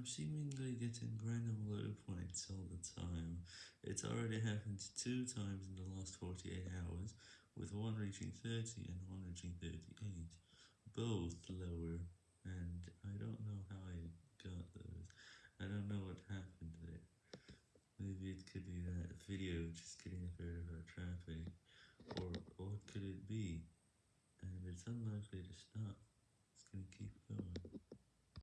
I'm seemingly getting granular low points all the time. It's already happened two times in the last 48 hours, with one reaching 30 and one reaching 38, both lower, and I don't know how I got those. I don't know what happened there. Maybe it could be that video just getting a bit of our traffic, or what could it be? And it's unlikely to stop.